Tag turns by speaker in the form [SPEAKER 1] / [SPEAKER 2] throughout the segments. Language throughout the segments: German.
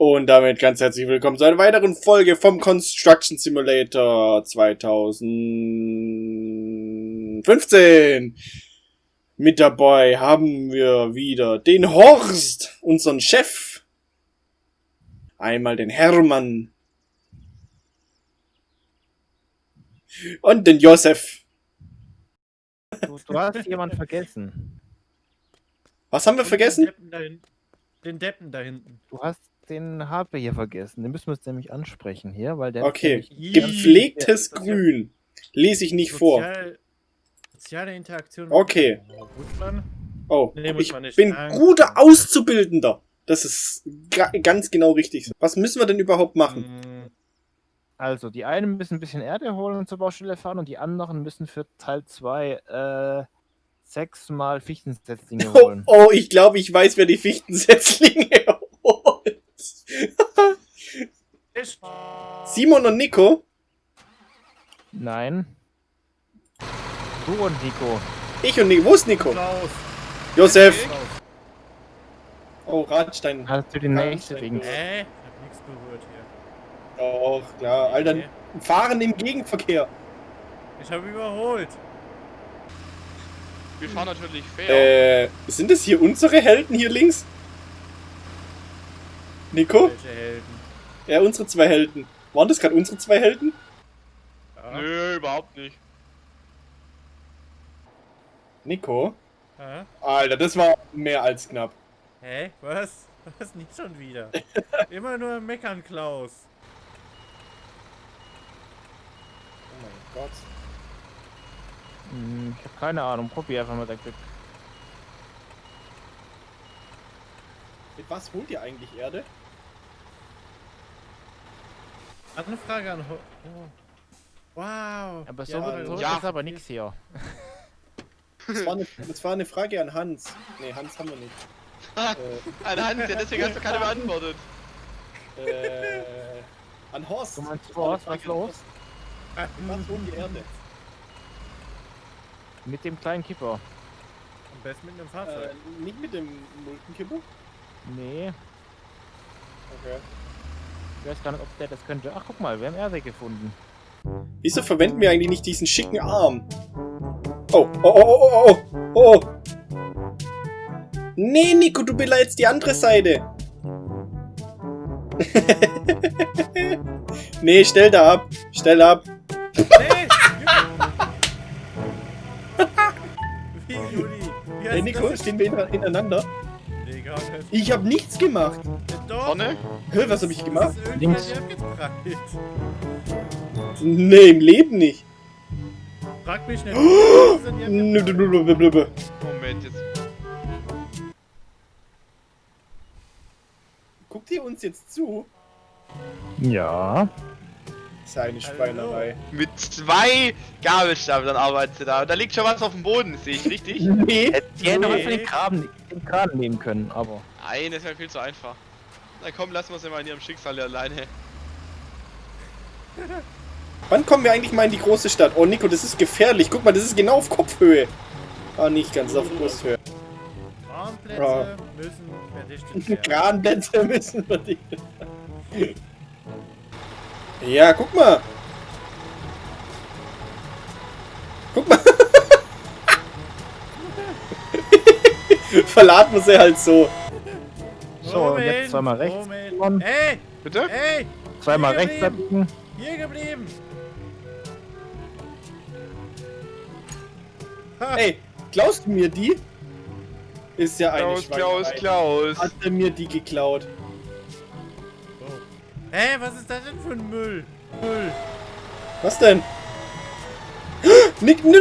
[SPEAKER 1] Und damit ganz herzlich willkommen zu einer weiteren Folge vom Construction Simulator 2015. Mit dabei haben wir wieder den Horst, unseren Chef. Einmal den Hermann. Und den Josef.
[SPEAKER 2] Du, du hast jemanden vergessen.
[SPEAKER 1] Was haben wir vergessen?
[SPEAKER 3] Den Deppen da hinten. Den Deppen da hinten.
[SPEAKER 2] Du hast den HP hier vergessen. Den müssen wir uns nämlich ansprechen hier, weil der.
[SPEAKER 1] Okay. Gepflegtes Grün. Lese ich nicht vor.
[SPEAKER 3] Sozial, soziale Interaktion.
[SPEAKER 1] Okay. Oh,
[SPEAKER 3] Nee,
[SPEAKER 1] ich bin guter Auszubildender. Das ist ga ganz genau richtig. Was müssen wir denn überhaupt machen?
[SPEAKER 3] Mm,
[SPEAKER 2] Also, die einen müssen ein bisschen Erde holen und zur Baustelle fahren und die anderen müssen für Teil 2 äh, sechsmal Fichtensetzlinge
[SPEAKER 1] Oh,
[SPEAKER 2] holen.
[SPEAKER 1] oh, ich glaube, ich weiß, wer die Fichtensetzlinge holt.
[SPEAKER 3] Ich,
[SPEAKER 1] Simon und Nico?
[SPEAKER 2] Nein. Du und Nico.
[SPEAKER 1] Ich und Nico. Wo ist Nico?
[SPEAKER 3] Klaus.
[SPEAKER 1] Josef.
[SPEAKER 3] Klaus.
[SPEAKER 1] Oh, Radstein.
[SPEAKER 2] Hast du die
[SPEAKER 1] Ja,
[SPEAKER 2] nächste
[SPEAKER 1] ich
[SPEAKER 2] Dings?
[SPEAKER 3] Hä? Ich hab nichts berührt hier.
[SPEAKER 1] Doch, klar. Alter,
[SPEAKER 3] Nee.
[SPEAKER 1] fahren im Gegenverkehr.
[SPEAKER 3] Ich habe überholt.
[SPEAKER 4] Wir fahren natürlich fair.
[SPEAKER 1] Äh, sind das hier unsere Helden hier links? Nico?
[SPEAKER 3] Welche Helden?
[SPEAKER 1] Ja, unsere zwei Helden. Waren das gerade unsere zwei Helden?
[SPEAKER 3] Ja.
[SPEAKER 4] Nö, überhaupt nicht.
[SPEAKER 1] Nico?
[SPEAKER 3] Hä?
[SPEAKER 1] Alter, das war mehr als knapp.
[SPEAKER 3] Hä? Was? Was nicht schon wieder? Immer nur meckern, Klaus.
[SPEAKER 1] Oh mein Gott.
[SPEAKER 2] Hm, ich habe keine Ahnung. Probier einfach mal dein Glück.
[SPEAKER 1] Mit was holt ihr eigentlich Erde?
[SPEAKER 3] Hat eine Frage an. Ho oh. Wow.
[SPEAKER 2] Aber so,
[SPEAKER 3] Ja,
[SPEAKER 2] so
[SPEAKER 4] ja.
[SPEAKER 2] ist aber nichts hier.
[SPEAKER 1] Das war, eine, das war eine Frage an Hans. Nee, Hans haben wir nicht. Äh,
[SPEAKER 4] Ein Hans, ja, deswegen hast du keine beantwortet.
[SPEAKER 1] äh, an Horst.
[SPEAKER 2] Du meinst Horst, was
[SPEAKER 1] an
[SPEAKER 2] los?
[SPEAKER 1] Was holen die Erde?
[SPEAKER 2] Mit dem kleinen Kipper.
[SPEAKER 3] Am besten mit einem Fahrzeug.
[SPEAKER 1] Äh, nicht mit dem Multenkipper?
[SPEAKER 2] Nee,
[SPEAKER 1] Okay.
[SPEAKER 2] Ich weiß gar nicht, ob der das könnte. Ach, guck mal, wir haben Erde gefunden.
[SPEAKER 1] Wieso verwenden wir eigentlich nicht diesen schicken Arm? Oh, oh, oh, oh, oh, oh, oh. Nee, Nico, du beleidigst die andere Seite. nee, stell da ab. Stell ab.
[SPEAKER 3] Nee! Wie, Juli? Wie
[SPEAKER 1] Hey,
[SPEAKER 3] hast
[SPEAKER 1] Nico, stehen wir hinter- hintereinander? Ich hab nichts gemacht.
[SPEAKER 3] Doch!
[SPEAKER 4] Vorne?
[SPEAKER 1] Hä, was hab ich gemacht?
[SPEAKER 2] Links.
[SPEAKER 1] Nee, im Leben nicht.
[SPEAKER 3] Frag mich nicht.
[SPEAKER 4] Moment, jetzt.
[SPEAKER 1] Guckt ihr uns jetzt zu?
[SPEAKER 2] Ja.
[SPEAKER 1] Das ist ja eine Schweinerei.
[SPEAKER 4] Mit zwei Gabelstapeln arbeiten sie da. Und da liegt schon was auf dem Boden, sehe ich richtig?
[SPEAKER 1] Nee.
[SPEAKER 2] Die hätten doch
[SPEAKER 3] Nee.
[SPEAKER 2] einfach den Graben, den Graben nehmen können, aber.
[SPEAKER 4] Nein, das wäre viel zu einfach. Na komm, lassen wir sie mal in ihrem Schicksal alleine.
[SPEAKER 1] Wann kommen wir eigentlich mal in die große Stadt? Oh, Nico, das ist gefährlich. Guck mal, das ist genau auf Kopfhöhe. Ah, nicht ganz, auf Brusthöhe.
[SPEAKER 3] Warnplätze
[SPEAKER 1] Ja.
[SPEAKER 3] müssen verdichtet werden.
[SPEAKER 1] Kranplätze müssen wir die. Ja, guck mal. Guck mal. Verladen wir sie halt so.
[SPEAKER 2] So, und jetzt zweimal rechts.
[SPEAKER 3] Moment. Ey!
[SPEAKER 4] Bitte?
[SPEAKER 3] Ey!
[SPEAKER 2] Zweimal
[SPEAKER 3] Hier
[SPEAKER 2] rechts
[SPEAKER 3] geblieben.
[SPEAKER 2] abbiegen.
[SPEAKER 3] Hier geblieben! Ha,
[SPEAKER 1] Ey, klaust du mir die? Ist ja eine
[SPEAKER 4] Klaus, Klaus,
[SPEAKER 1] Schweinerei.
[SPEAKER 4] Klaus.
[SPEAKER 1] Hat er mir die geklaut?
[SPEAKER 3] Ey, was ist das denn für ein Müll? Müll!
[SPEAKER 1] Was denn? Nick.
[SPEAKER 3] Dann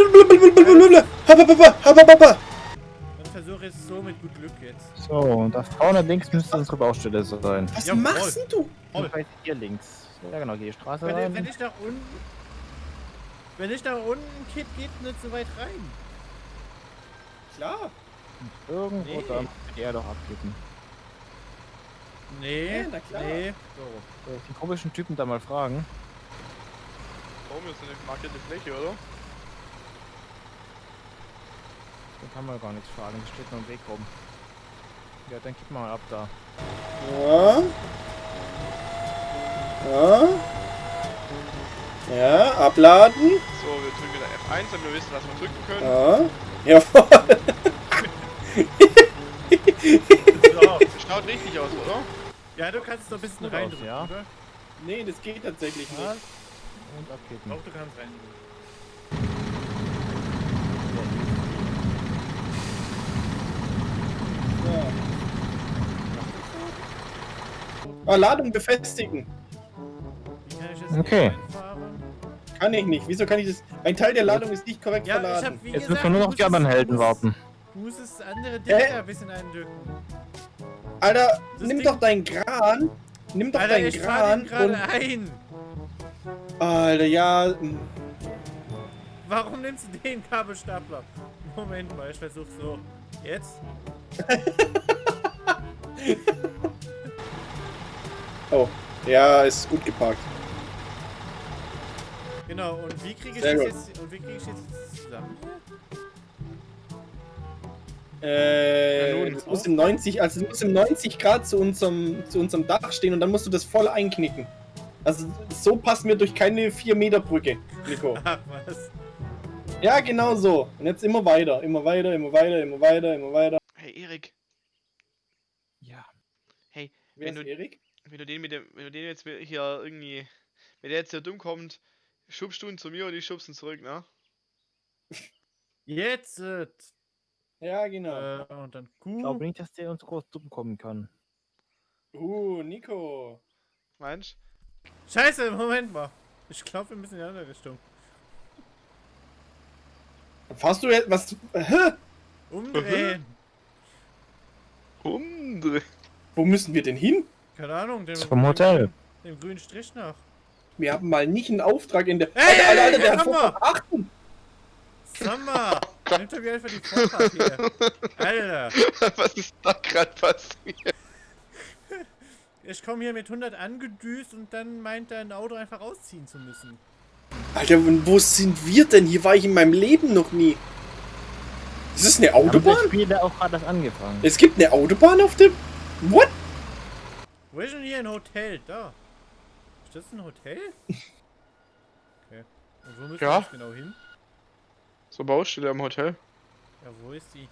[SPEAKER 3] versuche ich es so mit gut Glück jetzt.
[SPEAKER 2] So, und da vorne links müsste unsere Baustelle sein.
[SPEAKER 1] Was
[SPEAKER 3] Jawohl.
[SPEAKER 1] machst denn du?
[SPEAKER 3] Voll.
[SPEAKER 2] Hier links. Ja genau, hier die Straße
[SPEAKER 3] Wenn, wenn
[SPEAKER 2] rein.
[SPEAKER 3] ich nach unten. Wenn ich nach unten Kit geht nicht so weit rein.
[SPEAKER 1] Klar.
[SPEAKER 2] Irgendwo
[SPEAKER 3] Nee.
[SPEAKER 2] da die Erde doch abkippen.
[SPEAKER 3] Nee,
[SPEAKER 1] Ja, na klar.
[SPEAKER 3] nee.
[SPEAKER 2] Ich den komischen Typen da mal fragen?
[SPEAKER 4] Warum ist eine markierte Fläche, oder?
[SPEAKER 2] Den kann man gar nichts fragen, das steht nur im Weg rum. Ja, dann kippen wir mal ab da.
[SPEAKER 1] Ja. Ja. Ja, abladen.
[SPEAKER 4] So, wir drücken wieder F1, damit wir wissen, was wir drücken können.
[SPEAKER 1] Ja. Jawohl.
[SPEAKER 3] So.
[SPEAKER 4] Das schaut richtig aus, oder?
[SPEAKER 3] Ja, du kannst es noch ein bisschen reindrücken,
[SPEAKER 2] ja.
[SPEAKER 3] oder?
[SPEAKER 1] Nee, das geht tatsächlich
[SPEAKER 2] Ja.
[SPEAKER 1] nicht.
[SPEAKER 2] Und abkippen.
[SPEAKER 3] Doch, du kannst reindrücken.
[SPEAKER 1] Ah, Ladung befestigen.
[SPEAKER 3] Kann
[SPEAKER 2] Okay.
[SPEAKER 1] Kann ich nicht. Wieso kann ich das? Ein Teil der Ladung ist nicht korrekt
[SPEAKER 3] Ja, ich
[SPEAKER 1] verladen.
[SPEAKER 3] hab
[SPEAKER 2] Jetzt
[SPEAKER 3] gesagt,
[SPEAKER 2] müssen wir nur noch die anderen Helden warten.
[SPEAKER 3] Du musst das andere? Ding ein bisschen eindrücken.
[SPEAKER 1] Alter,
[SPEAKER 3] Das
[SPEAKER 1] nimm
[SPEAKER 3] Ding-
[SPEAKER 1] doch deinen Kran. Nimm doch
[SPEAKER 3] Alter,
[SPEAKER 1] deinen
[SPEAKER 3] ich gerade
[SPEAKER 1] und.
[SPEAKER 3] ein.
[SPEAKER 1] Alter, ja.
[SPEAKER 3] Warum nimmst du den Kabelstapler? Moment mal, ich versuch so. Jetzt?
[SPEAKER 1] Oh. Ja, ist gut geparkt.
[SPEAKER 3] Genau, und wie kriege ich das
[SPEAKER 1] gut.
[SPEAKER 3] jetzt und wie kriege ich jetzt zusammen?
[SPEAKER 1] Äh,
[SPEAKER 4] Ja, nun,
[SPEAKER 1] das muss im 90, also es muss im 90 Grad zu unserem, zu unserem Dach stehen und dann musst du das voll einknicken. Also so passt mir durch keine 4 Meter Brücke, Nico.
[SPEAKER 3] Ach was.
[SPEAKER 1] Ja, genau so. Und jetzt immer weiter, immer weiter, immer weiter, immer weiter, immer weiter.
[SPEAKER 4] Hey, Erik,
[SPEAKER 2] Ja.
[SPEAKER 4] hey,
[SPEAKER 1] Wer
[SPEAKER 4] Wenn
[SPEAKER 1] ist
[SPEAKER 4] du-
[SPEAKER 1] Erik?
[SPEAKER 4] wenn du den mit dem, wenn du den jetzt hier irgendwie, wenn der jetzt hier dumm kommt, schubst du ihn zu mir und ich schubst ihn zurück, ne?
[SPEAKER 3] Jetzt!
[SPEAKER 1] Ja, genau.
[SPEAKER 3] äh, und dann
[SPEAKER 2] Ich
[SPEAKER 3] Q.
[SPEAKER 2] glaube nicht, dass der uns groß dumm kommen kann.
[SPEAKER 1] Uh, Nico.
[SPEAKER 4] Meinst
[SPEAKER 3] Scheiße, Moment mal. Ich glaube, wir müssen in die andere Richtung.
[SPEAKER 1] Fahrst du jetzt was? Hä?
[SPEAKER 3] Umdrehen.
[SPEAKER 4] Umdreh.
[SPEAKER 1] Wo müssen wir denn hin?
[SPEAKER 3] Keine Ahnung, dem,
[SPEAKER 2] Zum Hotel.
[SPEAKER 3] Dem, dem grünen Strich nach.
[SPEAKER 1] Wir haben mal nicht einen Auftrag in der.
[SPEAKER 3] Hey,
[SPEAKER 1] Alter, Alter, der
[SPEAKER 3] hey,
[SPEAKER 1] hat
[SPEAKER 3] komm
[SPEAKER 1] vor
[SPEAKER 3] Nimm doch mir einfach die Vorfahrt hier. Alter!
[SPEAKER 4] Was ist da gerade passiert?
[SPEAKER 3] Ich komme hier mit 100 angedüst und dann meint dein Auto einfach rausziehen zu müssen.
[SPEAKER 1] Alter, und wo sind wir denn? Hier war ich in meinem Leben noch nie. Ist das eine
[SPEAKER 2] Haben das
[SPEAKER 1] Autobahn?
[SPEAKER 2] Spiel da auch gerade erst angefangen.
[SPEAKER 1] Es gibt eine Autobahn auf dem. What?
[SPEAKER 3] Wo ist denn hier ein Hotel? Da. Ist das ein Hotel? Okay. Und wo müssen
[SPEAKER 4] Ja.
[SPEAKER 3] wir jetzt genau hin?
[SPEAKER 4] So Baustelle am Hotel.
[SPEAKER 3] Ja, wo ist die?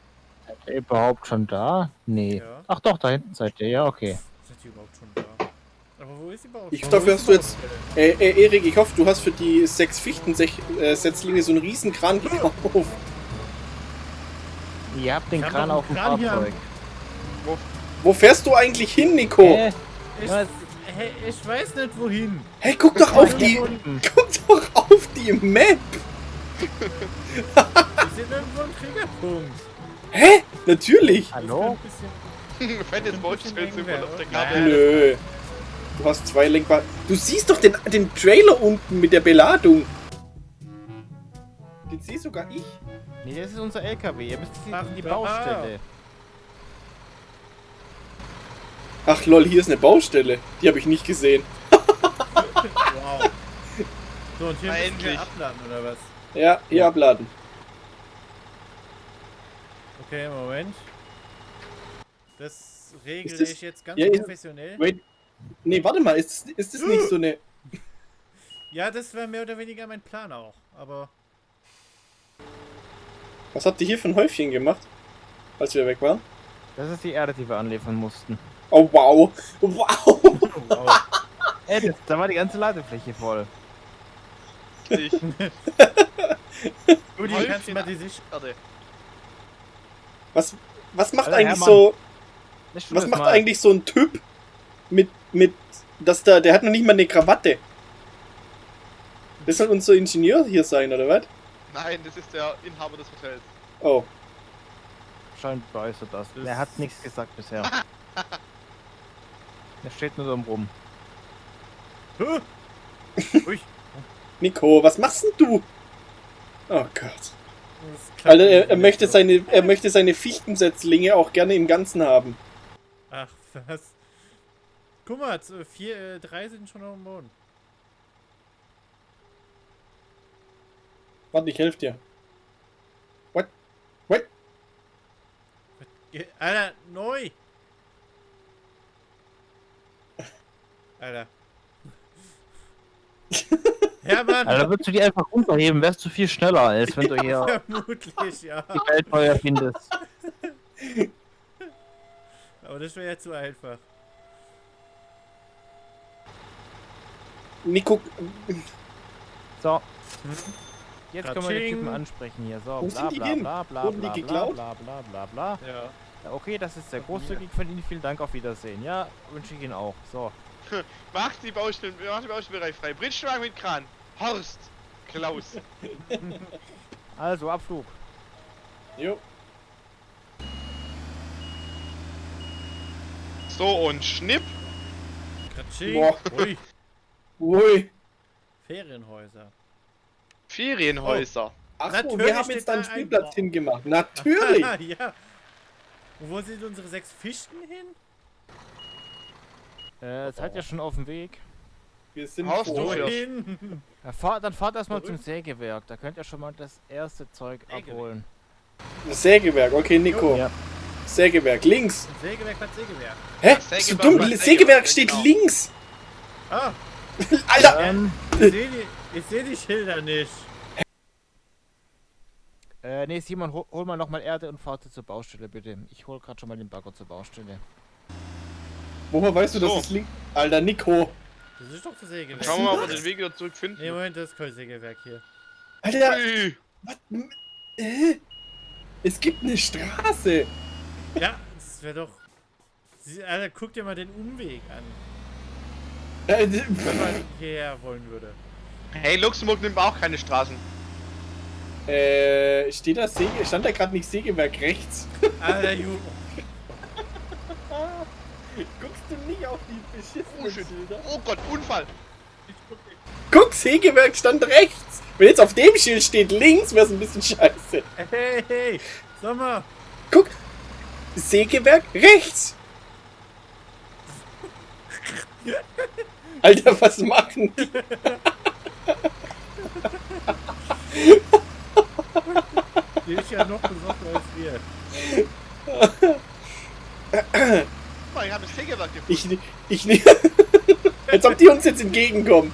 [SPEAKER 2] Seid ihr überhaupt schon da? Nee.
[SPEAKER 3] Ja.
[SPEAKER 2] Ach doch, da hinten seid ihr. Ja, okay.
[SPEAKER 3] Sind die überhaupt schon da? Aber wo ist die Baustelle?
[SPEAKER 1] Ich hoffe, dafür hast du jetzt. Äh, äh, Erik, ich hoffe, du hast für die sechs Fichten-Setzlinge so einen riesen Kran gekauft.
[SPEAKER 2] Ihr habt den
[SPEAKER 3] Ich hab
[SPEAKER 2] Kran auf dem
[SPEAKER 3] Kran
[SPEAKER 2] Fahrzeug.
[SPEAKER 1] Wo fährst du eigentlich hin, Nico?
[SPEAKER 2] Hä?
[SPEAKER 3] Ich,
[SPEAKER 2] Was?
[SPEAKER 3] hey, ich weiß nicht wohin.
[SPEAKER 1] Hey, guck doch auf die.
[SPEAKER 2] Unten.
[SPEAKER 1] Guck doch auf die Map.
[SPEAKER 3] Wir sind irgendwo im Triggerpunkt.
[SPEAKER 1] Hä? Natürlich.
[SPEAKER 2] Hallo?
[SPEAKER 4] Fettes wir auf der Karte.
[SPEAKER 1] Nö. Du hast zwei Lenkbar. Du siehst doch den, den Trailer unten mit der Beladung. Den sehe sogar ich.
[SPEAKER 2] Nee, das ist unser LKW. Ihr müsst jetzt
[SPEAKER 3] Ach,
[SPEAKER 2] in die. Baustelle.
[SPEAKER 1] Ach lol, hier ist eine Baustelle. Die habe ich nicht gesehen.
[SPEAKER 3] Wow. So, und hier müssen
[SPEAKER 4] Endlich.
[SPEAKER 3] wir abladen, oder was?
[SPEAKER 1] Ja, hier abladen.
[SPEAKER 3] Okay, Moment. Das regle
[SPEAKER 1] Ist das-
[SPEAKER 3] ich jetzt ganz
[SPEAKER 1] Ja,
[SPEAKER 3] professionell.
[SPEAKER 1] Wait. Nee, warte mal, ist, ist das nicht so eine.
[SPEAKER 3] Ja, das war mehr oder weniger mein Plan auch. Aber
[SPEAKER 1] Was habt ihr hier für ein Häufchen gemacht? Als wir weg waren?
[SPEAKER 2] Das ist die Erde, die wir anliefern mussten.
[SPEAKER 1] Oh wow. Wow.
[SPEAKER 3] wow.
[SPEAKER 2] Ey, das, da war die ganze Ladefläche voll.
[SPEAKER 4] Ich.
[SPEAKER 3] Rudi,
[SPEAKER 4] Häufchen
[SPEAKER 3] kannst du mal die Sicht...
[SPEAKER 4] Warte.
[SPEAKER 1] Was, was macht
[SPEAKER 2] Alter,
[SPEAKER 1] eigentlich
[SPEAKER 2] Hermann.
[SPEAKER 1] so. Was macht
[SPEAKER 2] mal.
[SPEAKER 1] eigentlich so ein Typ mit. mit. dass da. Der hat noch nicht mal eine Krawatte. Das soll unser Ingenieur hier sein, oder was?
[SPEAKER 4] Nein, das ist der Inhaber des Hotels.
[SPEAKER 1] Oh.
[SPEAKER 2] Scheint begeistert das.
[SPEAKER 3] Das-
[SPEAKER 2] Er hat nichts gesagt bisher. Er steht nur so rum.
[SPEAKER 1] Nico, was machst denn du? Oh Gott. Alter, er, er, möchte seine, er möchte seine Fichtensetzlinge auch gerne im Ganzen haben.
[SPEAKER 3] Ach, was? Guck mal, vier, äh, drei sind schon auf dem Boden.
[SPEAKER 1] Warte, ich helfe dir. What? What?
[SPEAKER 3] Alter, neu! Alter. Ja, Mann.
[SPEAKER 2] Also, würdest du die einfach runterheben, wärst du viel schneller, als wenn du hier
[SPEAKER 3] Vermutlich, ja.
[SPEAKER 2] die Welt neu erfindest.
[SPEAKER 3] Aber das wäre ja zu einfach.
[SPEAKER 1] Nico,
[SPEAKER 2] So. Jetzt können wir den. Typen ansprechen hier. So, bla bla bla bla
[SPEAKER 1] Wurden
[SPEAKER 2] bla bla bla bla bla bla.
[SPEAKER 3] Ja.
[SPEAKER 2] Ja, Okay, das ist sehr großzügig von Ihnen. Vielen Dank, auf Wiedersehen. Ja, wünsche ich Ihnen auch. So.
[SPEAKER 4] Macht die Baustellen, macht die Baustellenbereich frei. Bridgewagen mit Kran. Horst. Klaus.
[SPEAKER 2] Also, Abflug.
[SPEAKER 1] jo.
[SPEAKER 4] So und Schnipp.
[SPEAKER 3] Katsching.
[SPEAKER 1] Boah.
[SPEAKER 3] Ui.
[SPEAKER 1] Ui.
[SPEAKER 3] Ferienhäuser.
[SPEAKER 4] Ferienhäuser.
[SPEAKER 1] Ach so,
[SPEAKER 3] Natürlich
[SPEAKER 1] wir haben jetzt da einen
[SPEAKER 3] ein
[SPEAKER 1] Spielplatz
[SPEAKER 3] Bau.
[SPEAKER 1] hingemacht. Natürlich.
[SPEAKER 3] ja. Und wo sind unsere sechs Fichten hin?
[SPEAKER 2] Äh, seid ihr schon auf dem Weg?
[SPEAKER 1] Wir sind
[SPEAKER 4] Haust du
[SPEAKER 1] vor.
[SPEAKER 4] für-
[SPEAKER 3] Wohin?
[SPEAKER 2] Ja, fahrt, dann fahrt erstmal zum Sägewerk. Da könnt ihr schon mal das erste Zeug
[SPEAKER 3] Sägewerk.
[SPEAKER 2] abholen.
[SPEAKER 1] Sägewerk, okay, Nico.
[SPEAKER 2] Ja.
[SPEAKER 1] Sägewerk, links.
[SPEAKER 3] Sägewerk, was Sägewerk?
[SPEAKER 1] Hä?
[SPEAKER 4] Das
[SPEAKER 1] Bist du
[SPEAKER 4] Sägewerk
[SPEAKER 1] dumm? Sägewerk,
[SPEAKER 4] Sägewerk,
[SPEAKER 1] steht
[SPEAKER 4] genau.
[SPEAKER 1] links.
[SPEAKER 3] Ah,
[SPEAKER 1] Alter,
[SPEAKER 2] Ähm,
[SPEAKER 3] ich sehe die, seh die Schilder nicht.
[SPEAKER 2] äh, nee, Simon, hol, hol mal nochmal Erde und fahrt zur Baustelle, bitte. Ich hol gerade schon mal den Bagger zur Baustelle.
[SPEAKER 1] woher weißt du, dass
[SPEAKER 4] So.
[SPEAKER 1] es links... Alter, Nico.
[SPEAKER 3] Das ist doch das Sägewerk.
[SPEAKER 4] Schauen wir mal, ob wir den Weg wieder zurückfinden.
[SPEAKER 3] Nee, Moment, das ist kein Sägewerk hier.
[SPEAKER 1] Alter,
[SPEAKER 4] Ui.
[SPEAKER 1] was? Äh? Es gibt eine Straße.
[SPEAKER 3] Ja, das wäre doch. Alter, guck dir mal den Umweg an,
[SPEAKER 1] Äh,
[SPEAKER 3] wenn man hierher wollen würde.
[SPEAKER 4] Hey, Luxemburg nimmt auch keine Straßen.
[SPEAKER 1] äh, steht da Säge... Stand da gerade nicht Sägewerk rechts?
[SPEAKER 3] Alter, Ju.
[SPEAKER 1] Du nicht auf die
[SPEAKER 4] Oh,
[SPEAKER 1] beschissenen
[SPEAKER 4] shit.
[SPEAKER 1] Schilder?
[SPEAKER 4] Oh Gott, Unfall.
[SPEAKER 1] Guck, Sägewerk stand rechts. Wenn jetzt auf dem Schild steht links, wäre es ein bisschen scheiße.
[SPEAKER 3] Hey, hey, Sommer.
[SPEAKER 1] Guck, Sägewerk rechts. Alter, was machen die?
[SPEAKER 3] Die ist ja noch besoffen als wir.
[SPEAKER 4] Mal, ich habe das Sägewerk gefunden.
[SPEAKER 1] Ich, ich, als ob die uns jetzt entgegenkommen.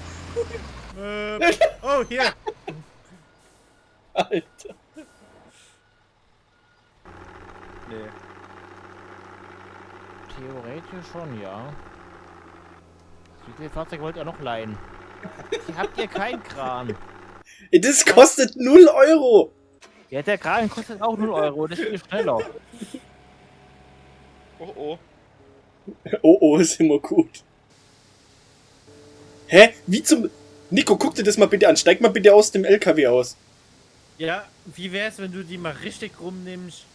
[SPEAKER 3] Äh, oh, hier.
[SPEAKER 1] Alter.
[SPEAKER 2] Nee. Theoretisch schon, ja. Wie viel Fahrzeug wollt ihr noch leihen? Habt ihr keinen Kran.
[SPEAKER 1] Das kostet 0 Euro.
[SPEAKER 2] Ja, der Kran kostet auch 0 Euro, das ist viel schneller.
[SPEAKER 4] Oh oh.
[SPEAKER 1] Oh, oh, ist immer gut. Hä? Wie zum... Nico, guck dir das mal bitte an. Steig mal bitte aus dem LKW aus.
[SPEAKER 3] Ja, wie wär's, wenn du die mal richtig rumnimmst?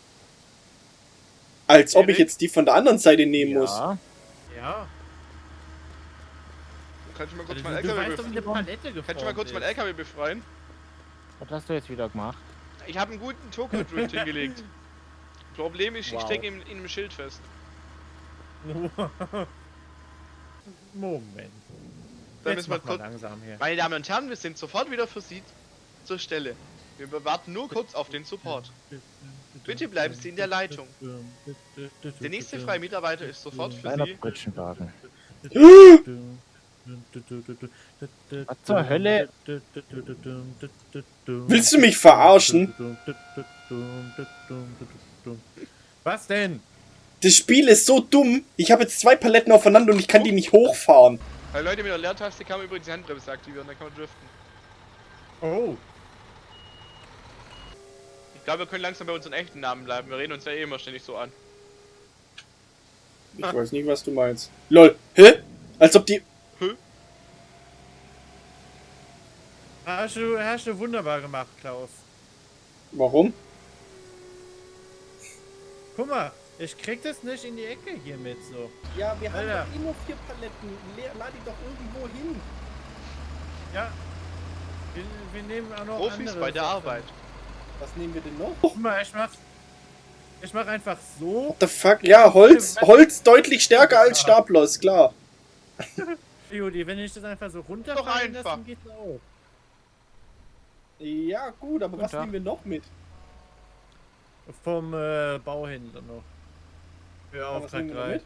[SPEAKER 1] Als ob ich jetzt die von der anderen Seite nehmen muss.
[SPEAKER 2] Ja.
[SPEAKER 3] Ja.
[SPEAKER 4] Kannst du mal kurz
[SPEAKER 3] Also,
[SPEAKER 4] meinen
[SPEAKER 3] du
[SPEAKER 4] LKW befreien? Kannst du mal kurz meinen
[SPEAKER 3] ist.
[SPEAKER 4] LKW befreien?
[SPEAKER 2] Was hast du jetzt wieder gemacht?
[SPEAKER 4] Ich habe einen guten Tokyo Drift hingelegt. Problem ist, ich
[SPEAKER 2] Wow.
[SPEAKER 4] stecke in, in einem Schild fest.
[SPEAKER 3] Moment.
[SPEAKER 4] Dann müssen wir kurz.
[SPEAKER 3] langsam hier.
[SPEAKER 4] Meine Damen und Herren, wir sind sofort wieder für Sie zur Stelle. Wir warten nur kurz auf den Support. Bitte bleiben Sie in der Leitung. Der nächste freie Mitarbeiter ist sofort für
[SPEAKER 2] Kleiner
[SPEAKER 4] Sie.
[SPEAKER 2] Pritschenwagen.
[SPEAKER 3] Was
[SPEAKER 2] Was zur Hölle?
[SPEAKER 1] Willst du mich verarschen?
[SPEAKER 3] Was denn?
[SPEAKER 1] Das Spiel ist so dumm. Ich habe jetzt zwei Paletten aufeinander und ich kann die nicht hochfahren.
[SPEAKER 4] Bei Leute mit der Leertaste kann man übrigens die Handbremse aktivieren, dann kann man driften.
[SPEAKER 3] Oh,
[SPEAKER 4] Ich glaube, wir können langsam bei unseren echten Namen bleiben. Wir reden uns ja eh immer ständig so an.
[SPEAKER 1] Ich weiß nicht, was du meinst. Lol. Hä? Als ob die...
[SPEAKER 3] hast du, hast du wunderbar gemacht, Klaus.
[SPEAKER 1] Warum?
[SPEAKER 3] Guck mal, ich krieg das nicht in die Ecke hier mit so.
[SPEAKER 1] Ja, wir
[SPEAKER 3] haben Alter. doch
[SPEAKER 1] eh nur vier Paletten. Lad die doch irgendwo hin.
[SPEAKER 3] Ja. Wir, wir nehmen auch noch
[SPEAKER 4] Profis
[SPEAKER 3] andere
[SPEAKER 4] bei der
[SPEAKER 3] Sachen.
[SPEAKER 4] Arbeit.
[SPEAKER 1] Was nehmen wir denn noch?
[SPEAKER 3] Guck mal, ich mach. Ich mach einfach so.
[SPEAKER 1] What the fuck? Ja, Holz, Holz deutlich stärker als Stapler, ist klar.
[SPEAKER 3] Judy, wenn ich das einfach so runterfallen lasse, dann geht's auch.
[SPEAKER 1] Ja, gut, aber
[SPEAKER 2] Guten
[SPEAKER 1] was nehmen wir noch mit?
[SPEAKER 3] Vom äh, Bauhändler noch. Für Auftrag
[SPEAKER 1] nehmen wir noch
[SPEAKER 3] 3.
[SPEAKER 1] mit?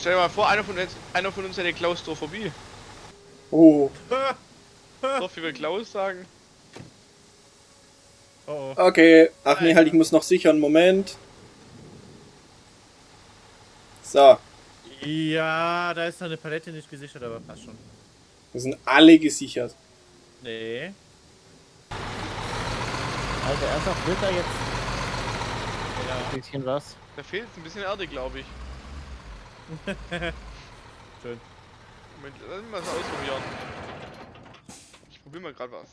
[SPEAKER 4] Stell dir mal vor, einer von uns, einer von uns hätte Klaustrophobie.
[SPEAKER 1] Oh.
[SPEAKER 4] So viel will Klaus sagen.
[SPEAKER 3] Oh, oh.
[SPEAKER 1] Okay. Ach nee, halt, ich muss noch sichern. Moment. So.
[SPEAKER 3] Ja, da ist noch eine Palette nicht gesichert, aber passt schon.
[SPEAKER 1] Wir sind alle gesichert.
[SPEAKER 3] Nee.
[SPEAKER 2] Also ernsthaft, wird da jetzt
[SPEAKER 3] Ja.
[SPEAKER 2] ein bisschen was?
[SPEAKER 4] Da fehlt ein bisschen Erde, glaube ich.
[SPEAKER 3] Schön.
[SPEAKER 4] Moment, lass mich mal ausprobieren. Ich probiere mal gerade was.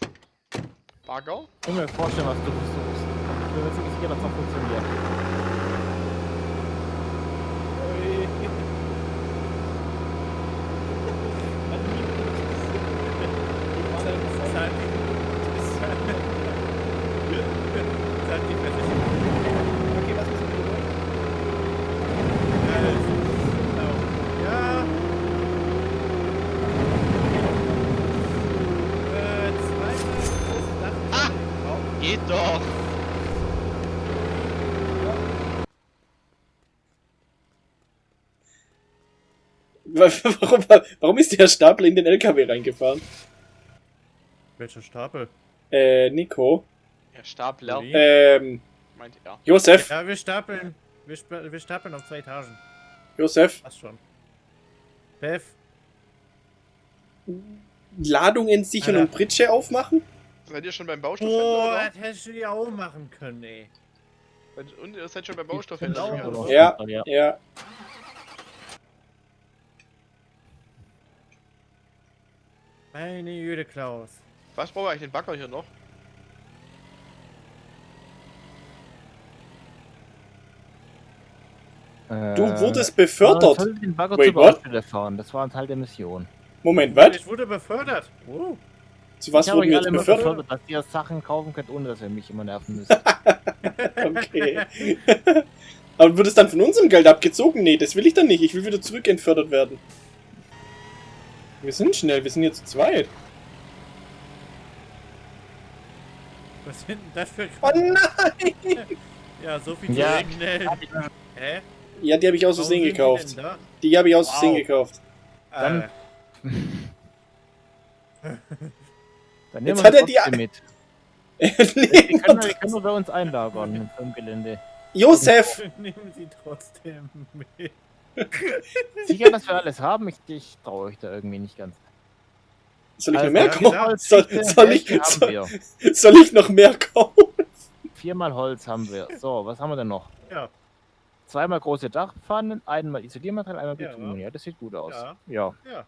[SPEAKER 4] Bagger?
[SPEAKER 2] Ich kann mir vorstellen, was du versuchst. Ich bin mir ziemlich sicher, dass das funktioniert.
[SPEAKER 3] Zahlt die- Zahlt die Versicherung.
[SPEAKER 1] Okay, was ist mit
[SPEAKER 3] Ja, das ist genau. Ja. Äh, zweimal großes Dach.
[SPEAKER 4] Ah!
[SPEAKER 3] Raum.
[SPEAKER 4] Geht doch!
[SPEAKER 1] Warum, warum ist der Stapel in den LKW reingefahren?
[SPEAKER 3] Welcher Stapel?
[SPEAKER 1] Äh, Nico.
[SPEAKER 4] Ja, Stapler,
[SPEAKER 3] Wie?
[SPEAKER 1] Ähm,
[SPEAKER 4] meint er.
[SPEAKER 1] Josef.
[SPEAKER 3] Ja, wir stapeln. Wir, sp- wir stapeln auf zwei Etagen.
[SPEAKER 1] Josef.
[SPEAKER 3] Passt schon. Bev.
[SPEAKER 1] Ladungen sichern
[SPEAKER 3] Alter.
[SPEAKER 1] und Pritsche aufmachen?
[SPEAKER 4] Seid ihr schon beim
[SPEAKER 3] Oh,
[SPEAKER 4] Baustoffhändler?
[SPEAKER 3] das hättest du ja auch machen können, ey.
[SPEAKER 4] Und ihr seid schon beim. Baustoffhändler?
[SPEAKER 1] Ja.
[SPEAKER 2] ja.
[SPEAKER 1] Ja.
[SPEAKER 3] Meine Jüde Klaus.
[SPEAKER 4] Was brauchen wir eigentlich den Bagger hier noch?
[SPEAKER 1] Du wurdest
[SPEAKER 2] Man
[SPEAKER 1] befördert.
[SPEAKER 2] sollte den Bagger
[SPEAKER 1] Wait, what?
[SPEAKER 2] Baustelle fahren. Das war ein Teil der Mission.
[SPEAKER 1] Moment, was?
[SPEAKER 3] Ich wurde befördert. Oh.
[SPEAKER 1] Zu was
[SPEAKER 2] ich
[SPEAKER 1] wurden wir jetzt befördert?
[SPEAKER 2] befördert, dass ihr Sachen kaufen könnt, ohne dass ihr mich immer nerven müsst.
[SPEAKER 1] Okay. Aber wird es dann von unserem Geld abgezogen? Nee, das will ich dann nicht. Ich will wieder zurückentfördert werden. Wir sind schnell, wir sind jetzt zu zweit.
[SPEAKER 3] Was sind denn das für
[SPEAKER 1] Oh nein!
[SPEAKER 3] Ja, so viel
[SPEAKER 2] Ja.
[SPEAKER 3] zu schnell. Hä?
[SPEAKER 1] Ja, die habe ich aus Versehen
[SPEAKER 3] die
[SPEAKER 1] gekauft. Die habe ich aus Versehen
[SPEAKER 3] Wow.
[SPEAKER 1] gekauft.
[SPEAKER 2] Dann- Dann
[SPEAKER 1] Jetzt
[SPEAKER 2] nehmen
[SPEAKER 1] hat
[SPEAKER 2] wir
[SPEAKER 1] er
[SPEAKER 2] die mit.
[SPEAKER 1] nee,
[SPEAKER 2] Die können, wir- können wir bei uns einlagern im Gelände.
[SPEAKER 1] Josef!
[SPEAKER 3] Nehmen sie trotzdem mit.
[SPEAKER 2] Sicher, dass wir alles haben? Ich, ich traue euch da irgendwie nicht ganz.
[SPEAKER 1] Soll ich noch
[SPEAKER 2] Also,
[SPEAKER 1] mehr
[SPEAKER 3] ja,
[SPEAKER 1] kaufen?
[SPEAKER 3] genau.
[SPEAKER 1] Soll, soll, ich, soll, soll ich noch mehr kaufen?
[SPEAKER 2] Viermal Holz haben wir. So, was haben wir denn noch?
[SPEAKER 3] Ja.
[SPEAKER 2] Zweimal große Dachpfannen, einmal Isoliermaterial, einmal
[SPEAKER 3] Ja.
[SPEAKER 2] Bitumen. Ja, das sieht gut aus.
[SPEAKER 3] Ja.
[SPEAKER 2] Ja.
[SPEAKER 3] Ja.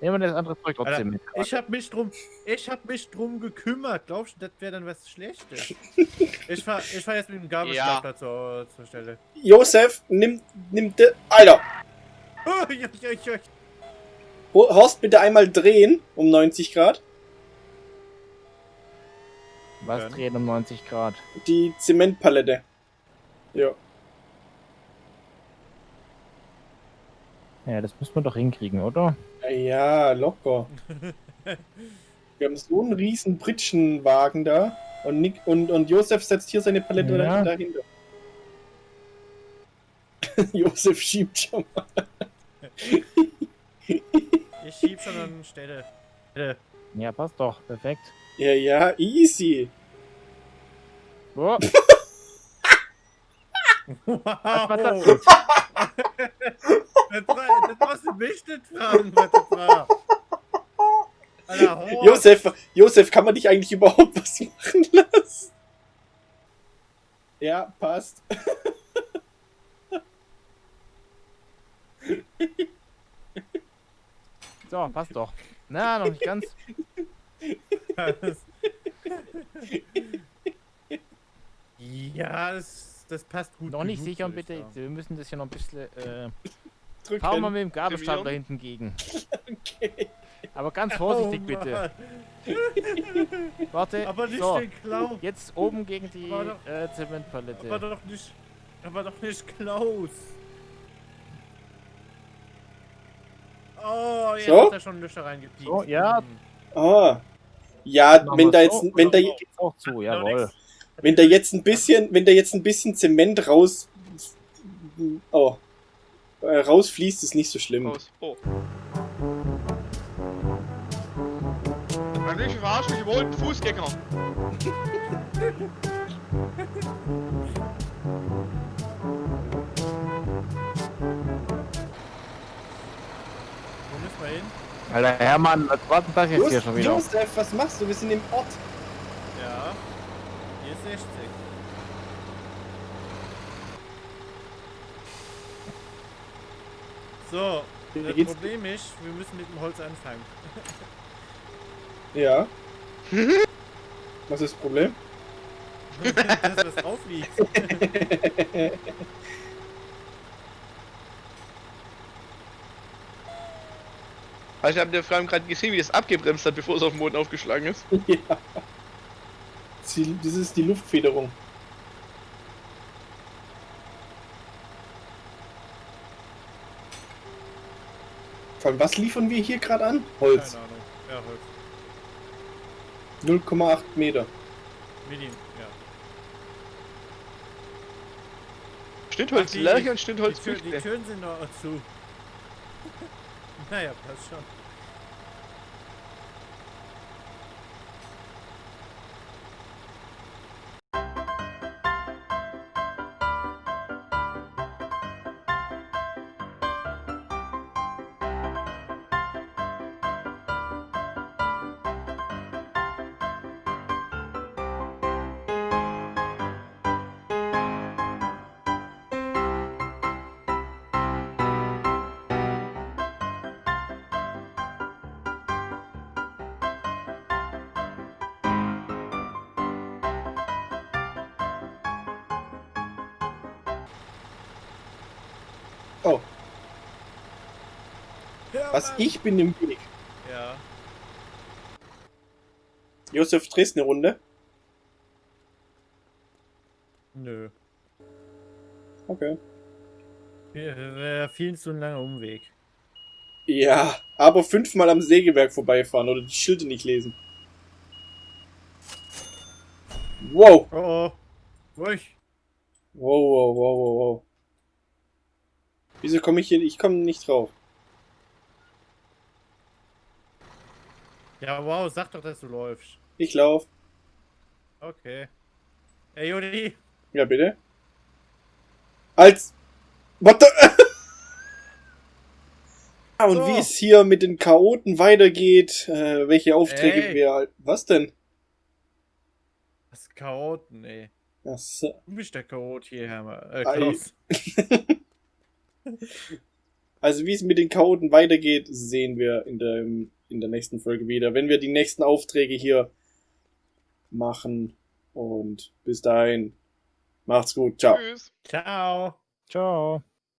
[SPEAKER 2] Nehmen wir das andere Zeug trotzdem
[SPEAKER 3] Alter,
[SPEAKER 2] mit.
[SPEAKER 3] Ich hab mich drum, ich hab mich drum gekümmert. Glaubst du, das wäre dann was Schlechtes? ich fahr, ich fahr jetzt mit dem Gabelstapler zur, zur Stelle.
[SPEAKER 1] Josef, nimm, nimm de, Alter!
[SPEAKER 3] Oh, ja, ja, ja.
[SPEAKER 1] Ho- Horst, bitte einmal drehen um 90 Grad.
[SPEAKER 2] Was
[SPEAKER 3] Ja.
[SPEAKER 2] drehen um 90 Grad?
[SPEAKER 1] Die Zementpalette. Ja.
[SPEAKER 2] Ja, das müssen wir doch hinkriegen, oder?
[SPEAKER 1] Ja, locker. Wir haben so einen riesen Pritschenwagen da. Und, Nick, und, und Josef setzt hier seine Palette
[SPEAKER 2] Ja.
[SPEAKER 1] dahinter. Josef schiebt schon mal.
[SPEAKER 3] Ich schieb schon an Stelle. Stelle.
[SPEAKER 2] Ja, passt doch. Perfekt.
[SPEAKER 1] Ja, ja, easy.
[SPEAKER 2] Oh,
[SPEAKER 3] Wow.
[SPEAKER 2] was war das
[SPEAKER 3] war, das musst du mich nicht fragen, was das war. Alter.
[SPEAKER 1] Josef, Josef, kann man dich eigentlich überhaupt was machen lassen? Ja, passt.
[SPEAKER 2] So, passt doch. Na, noch nicht ganz.
[SPEAKER 3] ja, das, das passt gut.
[SPEAKER 2] Noch nicht
[SPEAKER 3] genug,
[SPEAKER 2] sicher, bitte. Wir müssen das hier noch ein bisschen. Äh,
[SPEAKER 1] Drücken.
[SPEAKER 2] fahren wir mit dem Gabelstapler
[SPEAKER 4] Aktivieren.
[SPEAKER 2] hinten gegen.
[SPEAKER 1] Okay.
[SPEAKER 2] Aber ganz vorsichtig
[SPEAKER 3] Oh,
[SPEAKER 2] bitte. Warte.
[SPEAKER 3] Aber nicht
[SPEAKER 2] so,
[SPEAKER 3] den Klau.
[SPEAKER 2] jetzt oben gegen die
[SPEAKER 3] Aber doch-
[SPEAKER 2] äh, Zementpalette.
[SPEAKER 3] Aber doch nicht. Aber doch nicht Klaus. Oh, jetzt
[SPEAKER 1] So?
[SPEAKER 3] hat er schon Löcher reingepiekt.
[SPEAKER 2] So, ja.
[SPEAKER 3] Hm.
[SPEAKER 1] Ah. Ja, wenn da jetzt, wenn da,
[SPEAKER 2] auch zu, jawohl.
[SPEAKER 1] wenn da jetzt ein bisschen, wenn da jetzt ein bisschen Zement raus, oh, äh, rausfließt, ist nicht so schlimm.
[SPEAKER 4] Raus. Oh. Eigentlich verarscht mich überholt ein Fußgänger.
[SPEAKER 3] Wo müssen wir hin?
[SPEAKER 2] Alter Hermann, was war denn das jetzt hier
[SPEAKER 1] Just,
[SPEAKER 2] schon wieder?
[SPEAKER 1] Josef, was machst du? Wir sind im Ort.
[SPEAKER 3] Ja. Hier ist 60. So, das
[SPEAKER 1] geht's?
[SPEAKER 3] Problem ist, wir müssen mit dem Holz anfangen.
[SPEAKER 1] Ja. Was ist das Problem?
[SPEAKER 3] Dass was drauf liegt.
[SPEAKER 4] Also, ich habe der Frau gerade gesehen, wie das abgebremst hat, bevor es auf dem Boden aufgeschlagen ist.
[SPEAKER 1] ja. Das ist die Luftfederung. Allem, was liefern wir hier gerade an? Holz.
[SPEAKER 3] Keine Ahnung. Ja, Holz.
[SPEAKER 1] 0,8 Meter.
[SPEAKER 3] Medium, ja.
[SPEAKER 4] Schnittholz
[SPEAKER 3] Ach, die-
[SPEAKER 4] und Schnittholz
[SPEAKER 3] Die, Tür, die. Türen sind noch zu. naja, passt schon.
[SPEAKER 1] Oh,
[SPEAKER 3] Ja,
[SPEAKER 1] was
[SPEAKER 3] Mann.
[SPEAKER 1] ich bin im Weg.
[SPEAKER 3] Ja.
[SPEAKER 1] Josef, drehst eine Runde?
[SPEAKER 3] Nö.
[SPEAKER 1] Okay.
[SPEAKER 3] Wäre viel zu ein langer Umweg.
[SPEAKER 1] Ja, aber fünfmal am Sägewerk vorbeifahren oder die Schilder nicht lesen. Wow.
[SPEAKER 3] Oh oh. Ruhig.
[SPEAKER 1] Wow, wow, wow, wow, wow. Wieso komme ich hier? Ich komme nicht drauf.
[SPEAKER 3] Ja, wow, sag doch, dass du läufst.
[SPEAKER 1] Ich lauf.
[SPEAKER 3] Okay. Ey, Jodi.
[SPEAKER 1] Ja, bitte. Als. What the. Ah, und
[SPEAKER 3] So.
[SPEAKER 1] wie es hier mit den Chaoten weitergeht, äh, welche Aufträge
[SPEAKER 3] Ey.
[SPEAKER 1] wir. Was denn?
[SPEAKER 3] Das Chaoten, ey.
[SPEAKER 1] Ach so.
[SPEAKER 3] Du bist der Chaot hier, Herr. Äh. Klaus.
[SPEAKER 1] Also wie es mit den Chaoten weitergeht, sehen wir in der, in der nächsten Folge wieder, wenn wir die nächsten Aufträge hier machen. Und bis dahin, macht's gut, ciao.
[SPEAKER 4] Tschüss.
[SPEAKER 3] Ciao.
[SPEAKER 2] Ciao.